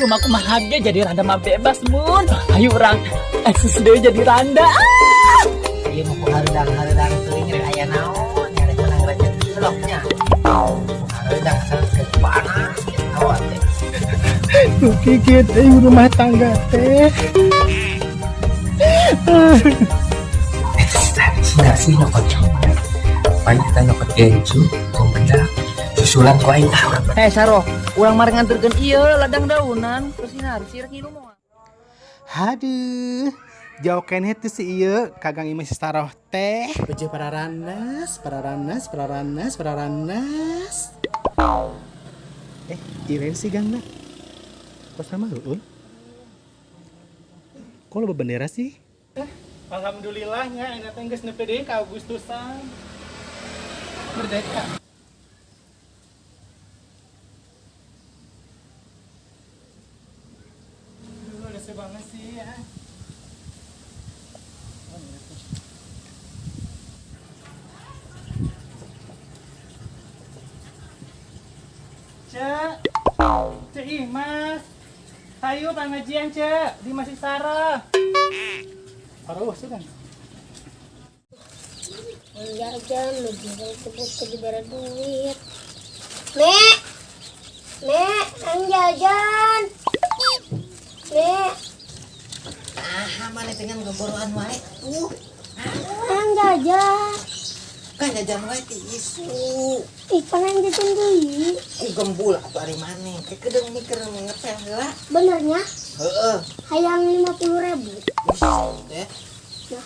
rumah kumaha ge jadi randa mah bebas mun ayo orang eksis deui jadi randa ah! Ieu mah hareudang hareudang teuing rek aya naon nyari menang rezeki seloknya. Hareudang sareng panas awak teh. Kikit euy rumah tangga teh Sina sih nyokot coba. Paling kita nyokot gencu, kumbedak, susulan ku aing tahu. Eh Saro, ulang mari nganterkeun ieu ladang daunan terus sinar sirek ngilu moal. Haduh, jauh keneh tuh si iya kagang imah si teh. Beje para ranas, para ranas, para ranas, para ranas. Eh, iren sih gangna. Kok sama lu? Kok lo bendera sih? Alhamdulillahnya, enak teh geus nepi deui ka Agustusan. Merdeka. Ada banget sih ya. Imas, ayo pengajian Cek. Di Masjid Sarah. Aduh, sudah. jajan lebih sebut ke dibara duit. Nek Nek ang jajan Nek Ah, mana pengen geboroan wae. Uh, ang jajan kan jajan wae ti isu. ih pengen jajan deui Ku gembul atuh ari maneh. Kayak kedeng mikir ngepel heula. benernya Heeh. hayang lima puluh ribu Teh.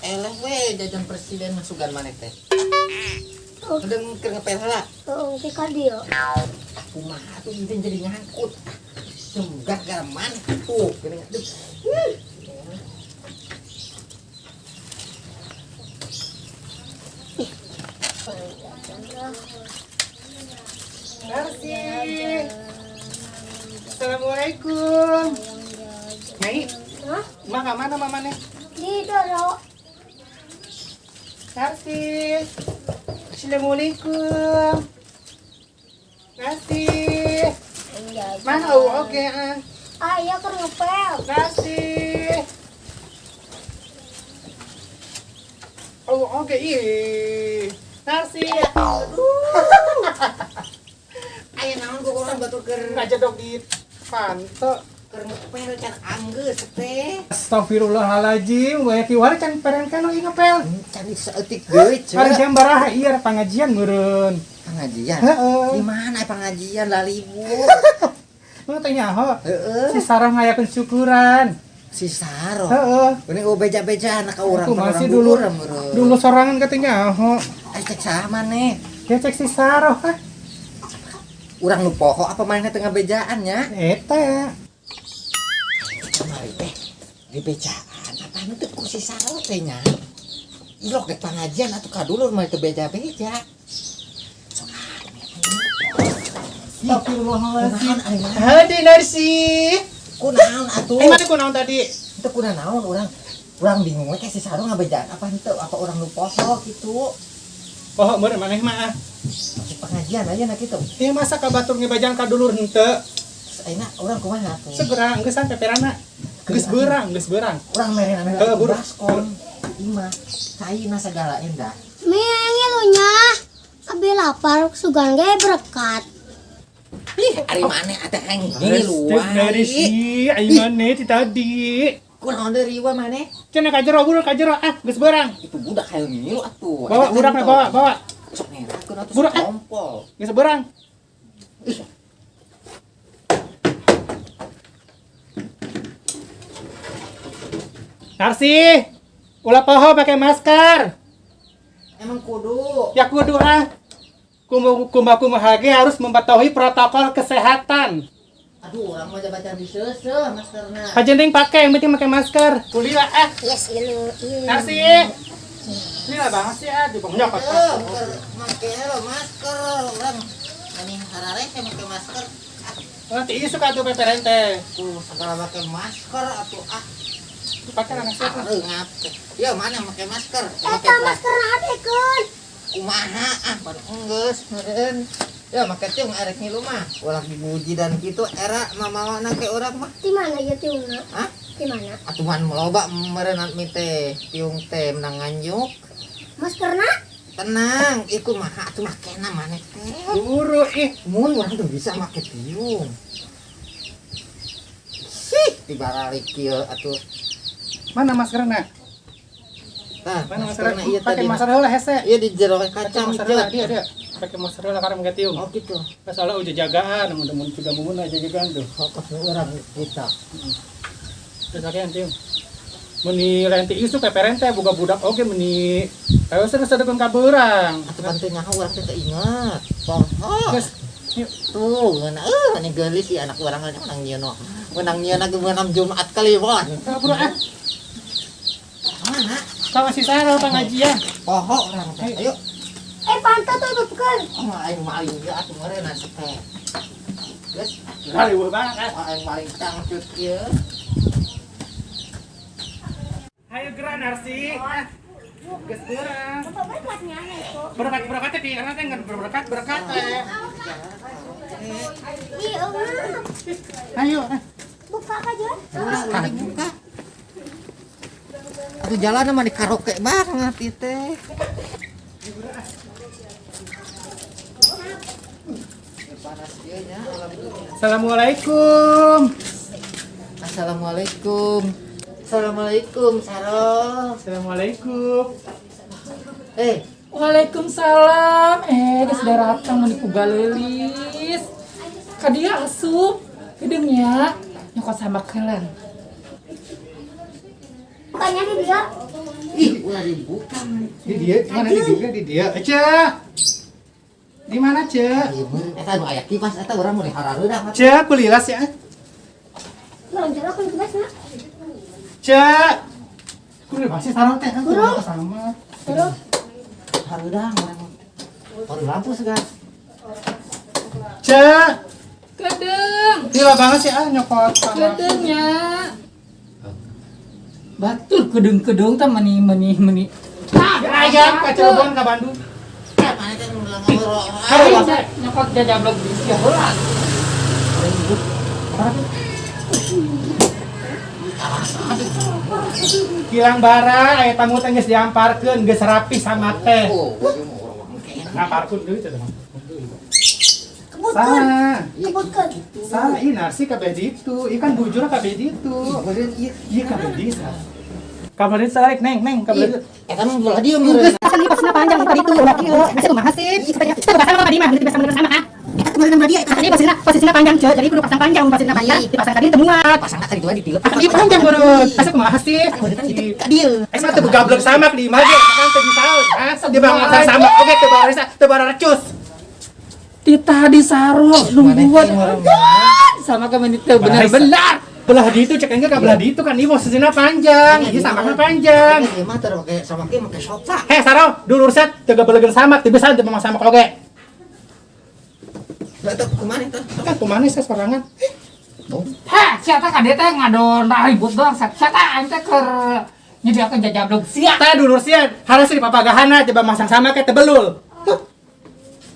Eleh we jajan presiden masukan maneh teh. Oh. Kedeng mikir ngepel heula. oh si kadio Kumaha tuh jadi ngangkut. Semgak gaman tuh. Gini aduh. Merci. Assalamualaikum. Nyai, Hah? ke mana mamane? di doro Merci. Assalamualaikum. Merci. Mana oh, oke ah. ah iya ngepel Merci. Oh, oke ih. Merci. Aya naon ku urang batur keur Aja dong di panto. keur ngepel can anggeus teh. Astagfirullahaladzim, waya kiwari can peren kano inga pel. Can saeutik deui Hari jam baraha iya pengajian meureun. Pengajian. Heeh. Di mana pengajian lalibu? Lu teh nyaho. Heeh. Si Sarah ngayakeun syukuran. Si Saro. Heeh. Ini gue beja-beja anak urang Aku masih dulu dulu sorangan katanya nyaho. Eh cek saha maneh? Dia cek si Sarah. ah. Urang nu poho apa mainnya tengah bejaan ya? Eta. Kemari teh di bejaan apa teh ku si Saro teh nya? Ilok dek pengajian atuh kadulur mah teu beja-beja. Astagfirullahaladzim. Hadi Narsi. Kunaon atuh? Eh mana kunaon tadi? Itu kunaon naon urang urang bingung we si Saro ngabejaan apa henteu apa urang nu poho gitu. Oh, bener maneh mah. Cek pengajian aja nak gitu. Ieu masa ka batur ngebajang ka dulur henteu. Ayeuna urang kumaha tuh? Segera geus sampe perana. Geus beurang, geus beurang. Urang mere ame Heeh, buru. baskon. Ima, caina segala endah. mi yang ilunya Abi lapar sugan ge berkat Ih, ari maneh atuh aing Restek dari si Aimane ti tadi. Kunaon deui riwa maneh? Cenah kajero buru kajero ah geus beurang. Itu budak hayu ngilu atuh. Bawa burakna bawa bawa. Sok ngerakkeun atuh Budak, kompol. Geus. Narsi, ulah poho pakai masker. Emang kudu. Ya kudu ah. Kumaha kumaha ge harus mematuhi protokol kesehatan. Aduh, orang mau baca di seuseuh maskerna. Kajending pakai, yang penting pakai masker. Kuliah ah. yes ilu ilu Narsi. Ini lah banget sih ah, di bawahnya kotor. bukan make lo masker orang. Ini harare teh make masker. Nanti ini suka tuh peperen teh. Tuh, segala make masker atuh ah. Pakai anak siapa? Reungap. Ya mana make masker? Make Eta masker adekeun kumaha ah pada enggeus meureun. Ya make tiung erek ngilu mah. Ulah dibuji dan gitu era mama nake orang mah. Di mana ya tiungna? Hah? Di mana? Atuhan meloba merenat mite tiung teh menang nganyuk. Maskerna? Tenang, iku mah atuh mah kena maneh teh. Buru ih. Mun orang tuh bisa make tiung. Sih, dibalik kieu atuh. Mana maskernya? Mana maskerna maskernya? ieu Pakai masker hese. Iya di jero kacang masker cet. dia dia. Pakai masker heula karena mengge tiung. Oh gitu. Soalnya udah jagaan, mun-mun juga mun aja jagaan tuh. Fokus orang kita. Terus akhirnya tiung. Meni renti isu peperente buka budak oke meni ayo seru sedekun kaberang. Atuh bantu teh teu inget. Poho. Terus Tuh, ngeuna eh mana geulis si anak urang aja menang nyieun. Menang ge meunam Jumat Kliwon. kabur ah. Sama si Sarah pengajian. Poho orang teh. Ayo. Eh pantat tuh bukan. Oh, aing maling ya atuh meureun teh. Geus, Kali banget. oh, aing maling tangcut kieu. Ayo gerak Narsi. Geus itu. Berkat berkat teh karena teh ngan berkat berkat teh. Iya. Ayo. Buka aja. Ulah Atuh jalan mah di karaoke banget alhamdulillah. Assalamualaikum. Assalamualaikum. Assalamualaikum, Sarah. Assalamualaikum. Eh, Waalaikumsalam. Eh, geus datang meuni ku galelis. Ka dia asup. Gedengnya nyokot sama kelen. Bukannya di dia. ih, ulah dibuka. Di dia, di mana di dia? Di dia. Ece. Di mana, Ce? Eta nu aya kipas eta urang mau diharareudah. Ce, kulilas ya. Lonjol aku ke basna. Ce. Kulilas pasti sarang teh kan kulilas sama. Terus Hareudah urang. Baru lampu segar. Ce. Gedeng. Gila banget sih ah nyokot. Gedengnya. Batur gedeng-gedeng teh meni meni meni. Ya, Ayam Bandung. Mana teh nu ngomong Harus Ayo nyokot di sia heula. Kilang bara, aya tamu teh geus diamparkeun, geus rapi sama teh. Oh, kena. Ngamparkeun deui teh mah. kebutkan. Salah. Salah, ini narsi kabeh ditu. Ikan bujur kabeh ditu. Iya kabeh ditu. Kabeh ditu salah, neng, neng, kabeh ditu. Eta mah bola dia meureun. Asli pasna panjang tadi itu udah kilo. Masih kumaha sih? Kita bahasa sama di mah, kita sama sama ah. Kemudian dia tadi posisinya posisinya panjang, Ce. Jadi kudu pasang panjang, posisinya panjang. Dipasang tadi teu muat. Pasang tadi dua di tilep. Ini panjang berut. Asa kumaha sih? Dieu. Eh, mah teu gablek sama di imah ge, kan teu disaeun. Asa di bang sama. Oke, teu baresa, teu baracus. Di tadi saro nungguan. teh Sama ke menit teh benar-benar. Belah di itu cek enggak ka belah di itu kan ini posisinya panjang. Ini sama kan panjang. Ieu mah teu make sama ke make sofa. Heh, Saro, dulur set teu gabelegeun sama, teu bisa teu sama oge. Lah teh kumaha teh? Kan kumaha saya sorangan. Heh, siapa kan dia teh ngadon ribut doang. Siapa aing teh keur nyediakeun jajablok sia. Tah dulur sia, harus di papagahana coba masang sama ke tebelul.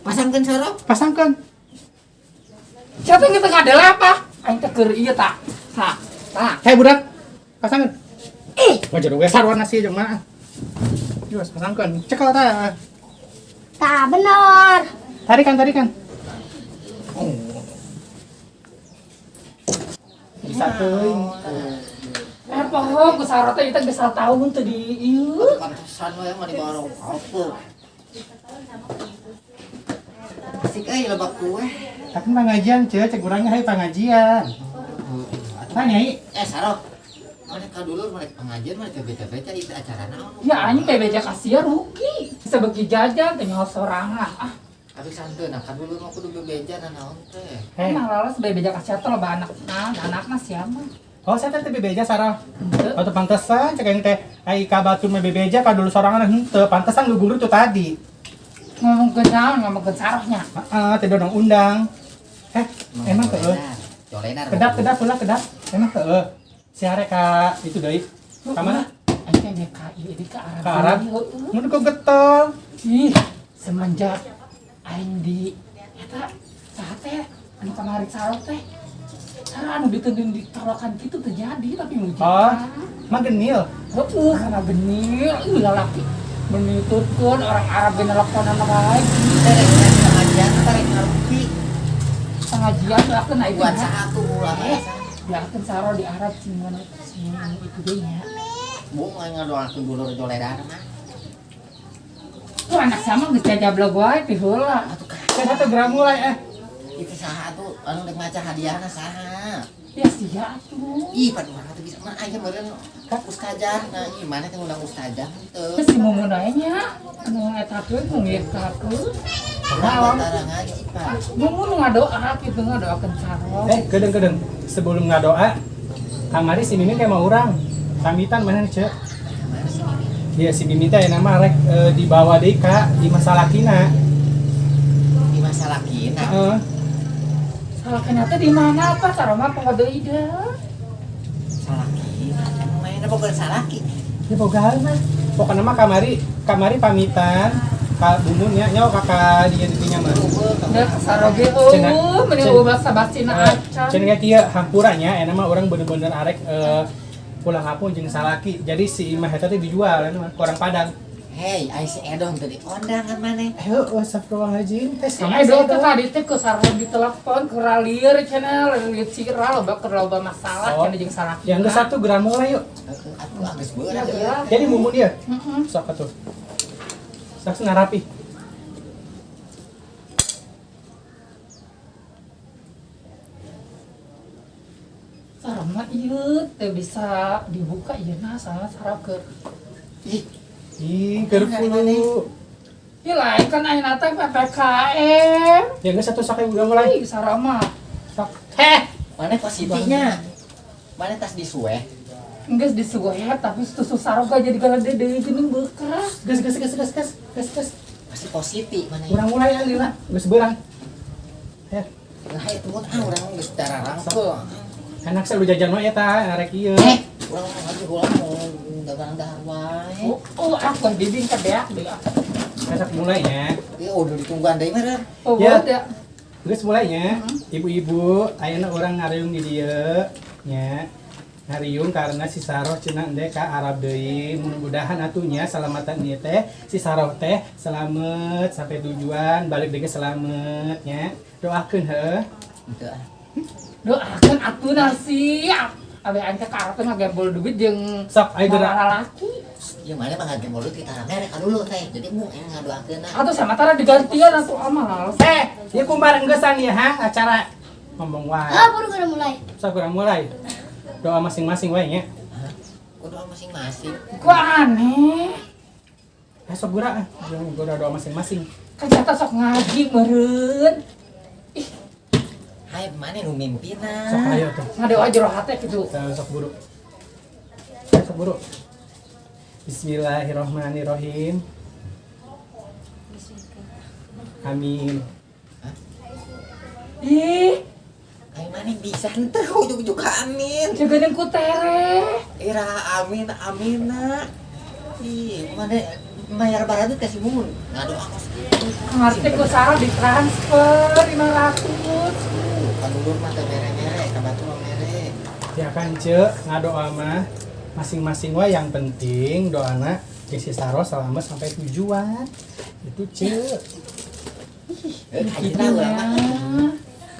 Pasangkeun sarok. Pasangkan. Siapa yang teu ngadel apa? Aing teh keur ieu tah. Tah. Tah. Hei budak, pasangkan. Ih, wajar we sarwana sih jeung mana? Yos, pasangkan. Cekal tah. Tak benar. Tarikan, tarikan. Bisa teuing. Eh, poho ku saro teh kita geus tahun teh di ieu. Pantesan we mah di warung apa. Asik euy lebak kue. Tapi pengajian, ce, cek urangnya hai pengajian. Tanya, i. Eh sarok. Mana ka dulu mana pengajian mana beca-beca itu acara naon? Ya anjing beja kasihan rugi. Bisa bagi jajan teh sorangan. Ah, Habis santeun nah dulu mah kudu bebeja na naon teh. Hei, emang lalas bae beja kasihan teh loba anak nah, anakna siapa? oh saya teh bebeja sarah. Atau pantesan cek yang teh ai ka batu mah bebeja ka dulu sorangan henteu, pantesan gugur itu tadi. Ngomong ke naon, ngomong ke sarohnya. Heeh, teh dodong undang. Eh, emang teu. Kedap, kedap pula kedap. Emang teu. Si are ka itu deui. Ka mana? Anjing teh DKI di ke Arab. Ka Arab. Heueuh. Mun kok getol. Ih, semenjak aing di Eta, saha teh, anu kamari sarot teh. Cara anu ditending ditolakan gitu terjadi tapi muji. Oh, mah genil. Heeh, karena genil, ih lalaki. Menitutkeun orang Arab nelponan wae. Derek nang pengajian tarik ngerti Pengajian lakeun aya buat satu ulang Eh, lakeun saro di Arab mana sing itu deui nya. Bu mau ngadoakeun dulur joledan mah. Tuh anak sama geus jajablog wae kan Saya satu gram mulai eh. Itu saha tuh anu dek maca hadiahna saha. Ya sia atuh. Ih, pada mana tuh bisa mah aya meureun ustazah. Nah, ieu mana teh undang ustazah teu. Terus si mumun aja nya, anu ngetakeun ngirkakeun. Kenapa tara ngaji, Pak? Mumun ngadoa gitu ngadoakeun saro. Eh, kedeng-kedeng. Sebelum ngadoa, kamari si Mimin kayak mau orang. Pamitan mana nih, Cek? Iya, si Mimin teh nama rek eh, dibawa deui ka di masalah kina. Di masalah kina. Heeh. Salah kenapa di mana apa saro mah pengode ide. Salah kina. Mainnya bukan salah ki. Ya boga mah. Pokoknya mah kamari, kamari pamitan ka bumun nya nyawa kakak dia dinya mah. Da saro ge Cenah- eueuh meni cen- ubah sabacina acan. Cenah kayak kieu hampuranya enak mah orang bener-bener arek eh, pulang kampung jeung salaki. Jadi si imah eta teh dijual orang Padang. Hei, ai si Edon tadi kondangan mana? Ayo, astagfirullahaladzim. Teh Sama do teh tadi teh ke saro ditelepon ke ralir cenah lieur ciral loba keur loba masalah Oh. jeung salaki. Yang ke satu gram mulai yuk. Aku agak Ya berat ya. belah. Jadi mumun dia. Heeh. Sok atuh. Sok ngarapi. Saro mah ieu teh bisa dibuka ieu nah sama saro ke Ih, Ih, gerpulu. Ih lain kan ayeuna teh PPKM. Yang ke satu sok udah mulai. Ih saro mah Sok. Heh, mana positinya? Mana tas disueh? Enggak disuguh tapi susu saro gak jadi galade deui geuning bekas. Gas gas gas gas gas gas gas. Pasti positif mana ya? Urang mulai ya lila. Geus beurang. Ya, Nah, itu mun ah urang geus darah rangkul. enak saya lu jajan mah eta arek ieu. Eh, urang mau ngaji ulang dagang dahar wae. Oh, oh aku bibing kedeak deui. Esak mulainya. Ieu udah ditungguan deui mah. Oh, Ya. Geus mulainya. Ibu-ibu, ayeuna urang ngariung di dieu nya. Ngariung karena si Saroh cenah endek ka Arab deui. Mudah-mudahan atunya salamatan ieu teh si Saroh teh selamat sampai tujuan, balik deui selamat nya. Doakeun heuh. Doakeun atuh nasi. Abe ante ka arep ngagembol duit jeung Sok ayo gerak. lalaki. Ieu mana mah ngage mulut kita rame ka dulu teh. Jadi mu yang ngadoakeun nah. Atau sama tara digantian atuh amal. Eh, ieu kumbar enggesan ya ha acara ngomong wae. Ah, baru udah mulai. Sok urang mulai. Doa masing-masing wae nya. Kudu masing-masing. Kok aneh? Eh, sok gerak. Gua udah doa masing-masing. Kan jatah sok ngaji meureun. Hai mana nu Sok mimpina? ayo tuh. Ngadoa jero hate gitu. Eh, Sok buru. Sok buru. Bismillahirrahmanirrahim. Amin. Ih, Hai mana bisa ente ujug-ujug amin. jagain ku tere. Ira amin amina. Ih, mana mayar barat itu kasih mumun. Ngadu aku. Ngerti ku saro ditransfer 500. Dulu mah teh mere-mere, kabatu mah mere. Ya kan ce ngadoa mah masing-masing wae yang penting doana jeung si Saro selamat sampai tujuan. Itu ce. Eh, hajina urang mah.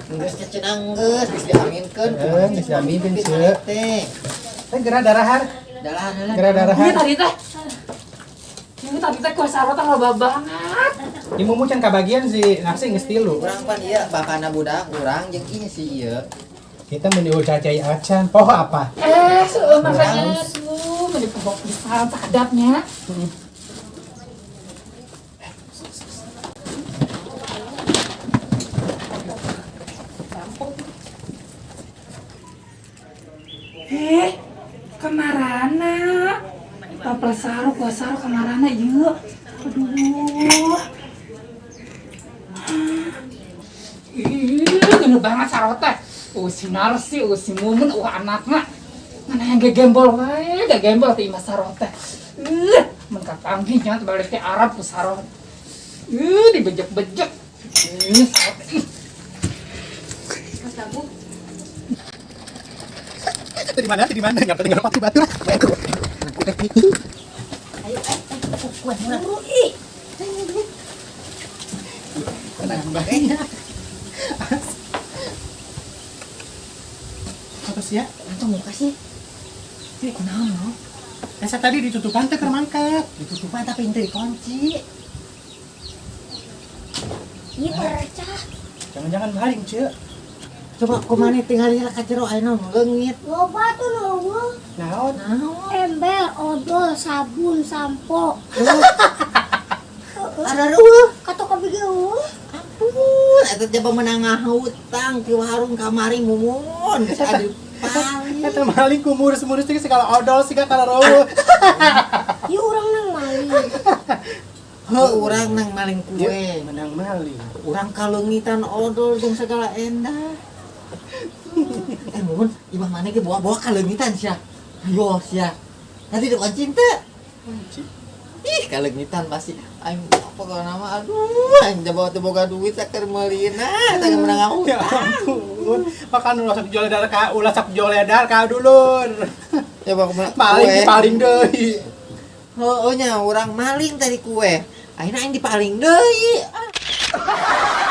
Geus cenang geus geus diaminkeun. Eh, geus diaminkeun, Ce. Teh. Teh geura darahar. Dalah dalah. Geura Ini darahar. tadi teh. Ini tadi teh ku saro loba banget. Di mumu can kabagian si nasi geus tilu. Urang pan ieu bapana budak urang jeung ieu si ieu. Kita menuju cacai acan. Poho apa? Eh, seueuh makanya tuh meni pohon pisang sadapnya. Eh, kemarana? Papel saru, gua saru kemarana ieu. Aduh. Gede banget sarot teh. Uh, si Narsi, uh, si Mumun, uh, anaknya. Mana yang gegembol wae, gegembol ti Mas sarot teh. Uh, mengkat panggihnya balik ke Arab ku sarot. Uh, dibejek-bejek. Ih, sarot teh. Itu di mana? Di mana? Nyampe tinggal pati batu lah. Tenang, Mbak. Apa sih ya? Itu muka sih. Ini kunaon no? Esa tadi ditutupan teh keur mangkat. Ditutupan tapi itu dikunci. Iya percah. Jangan-jangan maling, Cek. Coba kumane tinggal lihat ka jero ayeuna leungit. Loba tuh nunggu. Naon? Ember, odol, sabun, sampo. Ada ruh. Kata kopi gue. Ampun, eta coba menang ngahutang ti warung kamari mumun. Paling. Eta maling ku murus-murus teh segala odol siga kana rawuh. Iya orang nang maling. Heuh, urang nang maling kue. Menang maling. Urang kalungitan odol jeung segala endah. eh mun, imah mana ge bawa-bawa kalungitan sia. Ayo sia. Nanti depan cinta. Ih, kalungitan masih aing apa kalau nama aduh, aing teu boga duit saker meulina, teu menang Ya ngahutang. Ampun. Makan ulah sak jual edar ka, ulah sak jual edar ka dulur. Coba ke mana? Maling paling deui. Heuh nya urang maling tadi kue. Akhirnya aing dipaling deui. Ah.